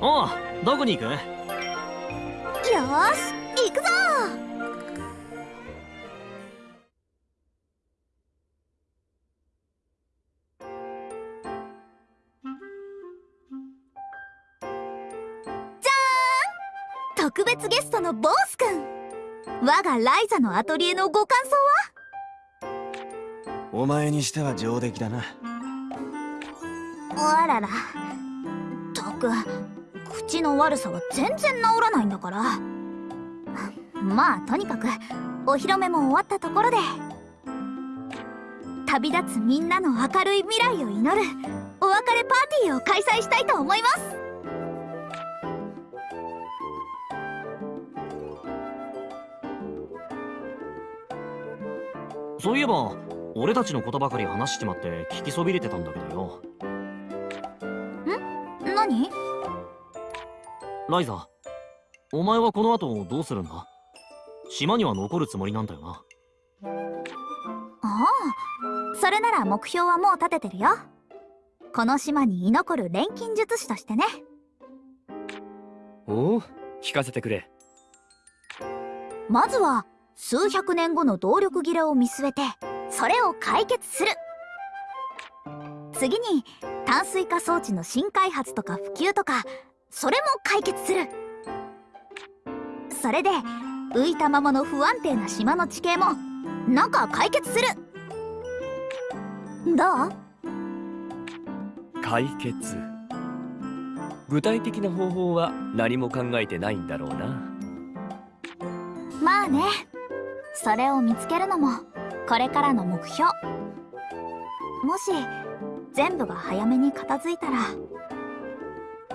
おうどこに行く？よし行くぞ。じゃーん。特別ゲストのボースくん。我がライザのアトリエのご感想は？お前にしては上出来だな。あらら。ったく口の悪さは全然治らないんだから。まあとにかくお披露目も終わったところで。旅立つみんなの明るい未来を祈るお別れパーティーを開催したいと思います。そういえば俺たちのことばかり話しちまって聞きそびれてたんだけどよ。ライザお前はこの後どうするんだ？島には残るつもりなんだよな。ああそれなら目標はもう立ててるよ。この島に居残る錬金術師としてね。おお聞かせてくれ。まずは数百年後の動力切れを見据えてそれを解決する。次に淡水化装置の新開発とか普及とかそれも解決する。それで浮いたままの不安定な島の地形もなんか解決する。どう？解決。具体的な方法は何も考えてないんだろうな。まあね。それを見つけるのもこれからの目標。もし全部が早めに片付いたら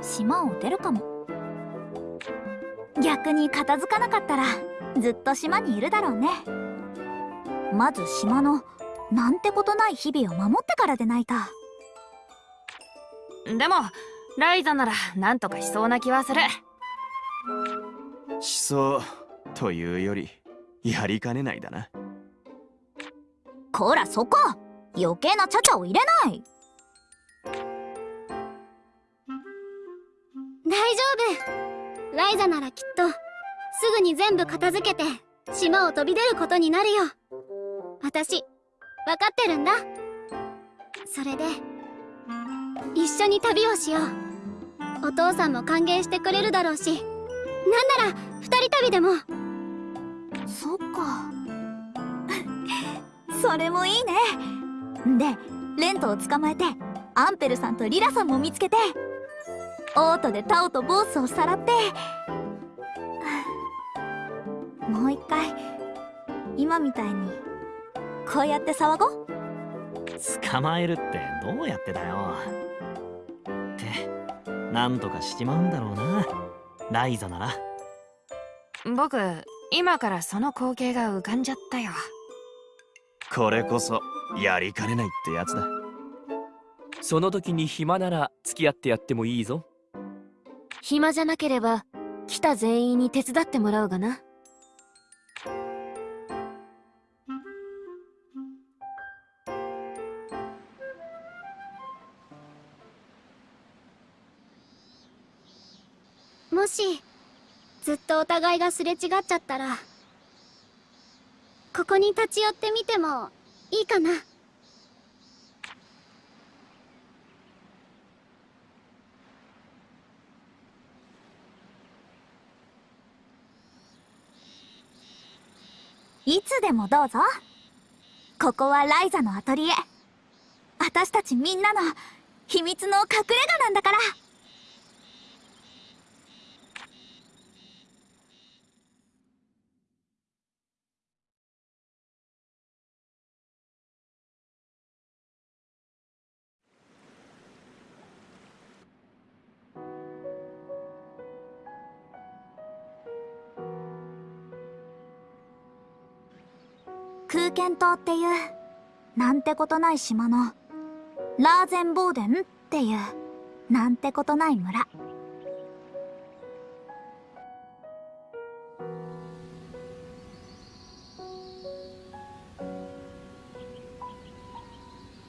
島を出るかも。逆に片付かなかったらずっと島にいるだろうね。まず島のなんてことない日々を守ってからでないと。でもライザならなんとかしそうな気はする。しそうというよりやりかねないだな。こらそこ！余計なちゃちゃを入れない大丈夫。ライザならきっとすぐに全部片付けて島を飛び出ることになるよ。私分かってるんだ。それで一緒に旅をしよう。お父さんも歓迎してくれるだろうし。なんなら二人旅でも。そっか。それもいいね。でレントを捕まえてアンペルさんとリラさんも見つけて。オートでタオとボースをさらって。もう一回。今みたいにこうやって騒ごう。捕まえるってどうやってだよ。ってなんとかしちまうんだろうな。ライザなら。僕今からその光景が浮かんじゃったよ。これこそやりかねないってやつだ。その時に暇なら付き合ってやってもいいぞ暇じゃなければ来た全員に手伝ってもらうがな。もしずっとお互いがすれ違っちゃったらここに立ち寄ってみてもいいかな。いつでもどうぞ。ここはライザのアトリエ。私たちみんなの秘密の隠れ家なんだから。空間島っていうなんてことない島のラーゼンボーデンっていうなんてことない村。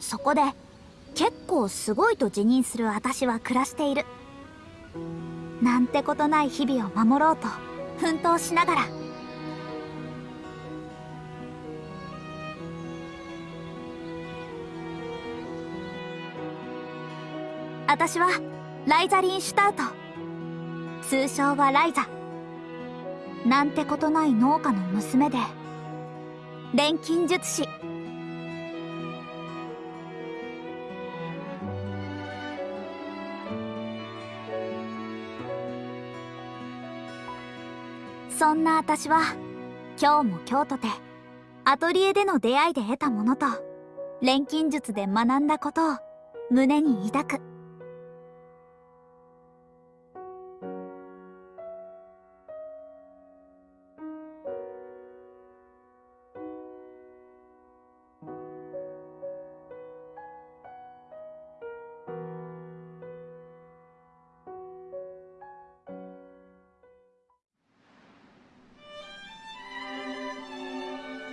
そこで結構すごいと自認する私は暮らしている。なんてことない日々を守ろうと奮闘しながら私はライザリン・シュタウト。通称はライザ。なんてことない農家の娘で。錬金術師。そんな私は今日も今日とてアトリエでの出会いで得たものと錬金術で学んだことを胸に抱く。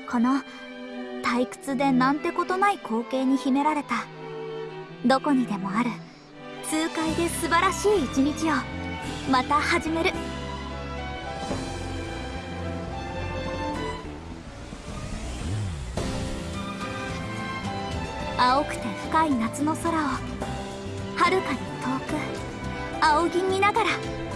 この退屈でなんてことない光景に秘められた。どこにでもある。痛快で素晴らしい一日を。また始める。青くて深い夏の空を。はるかに遠く。仰ぎ見ながら「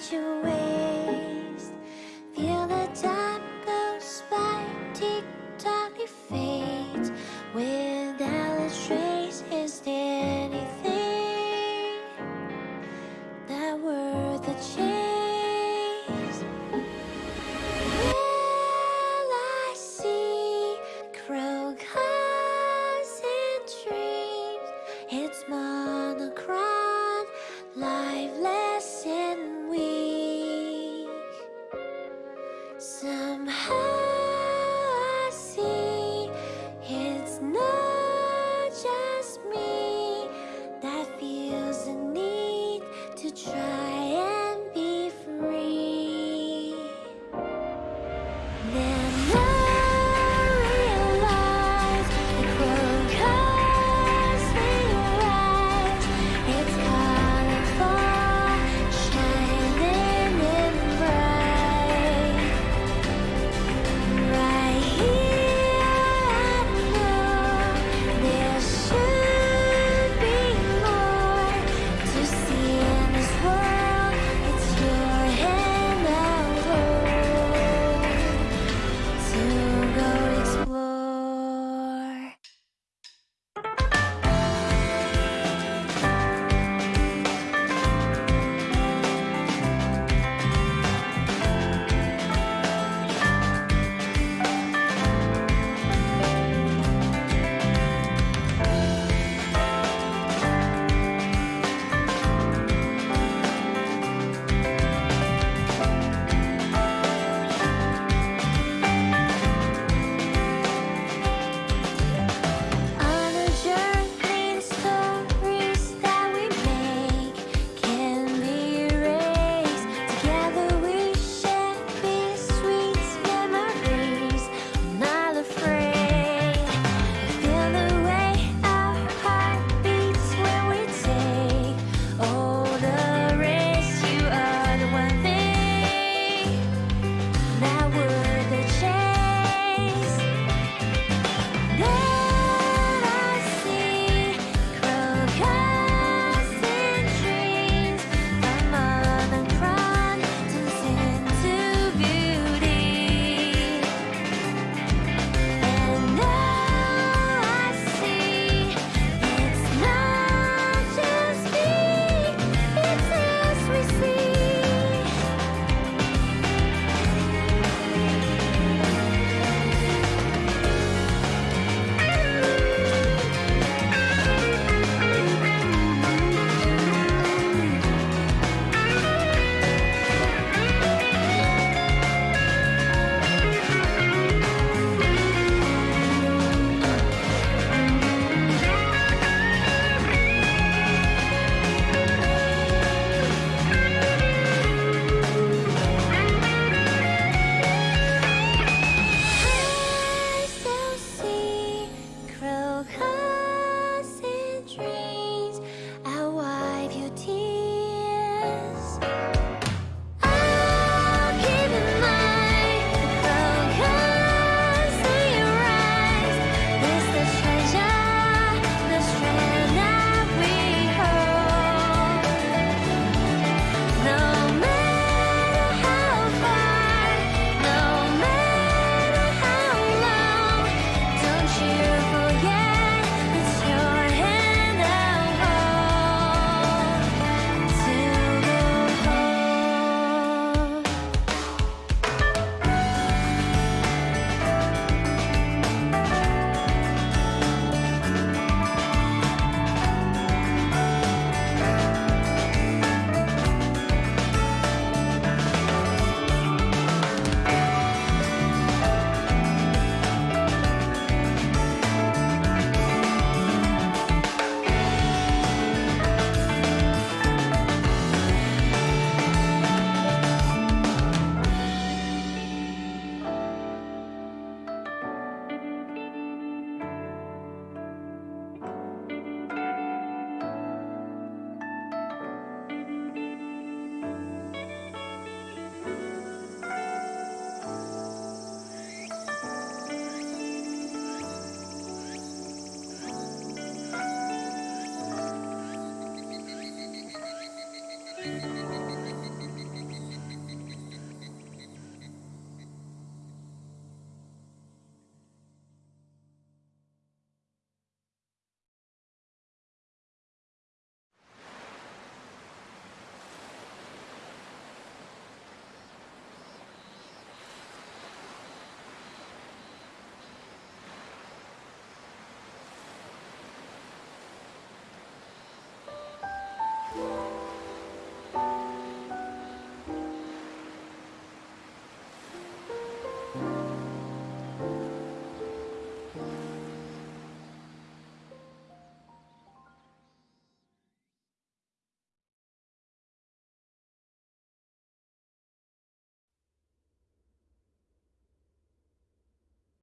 Feel the time goes by Tick-tock it fades. Without a trace Is there anything That worth a chase? I see Crocodiles dreams It's monochrome